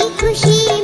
खुशी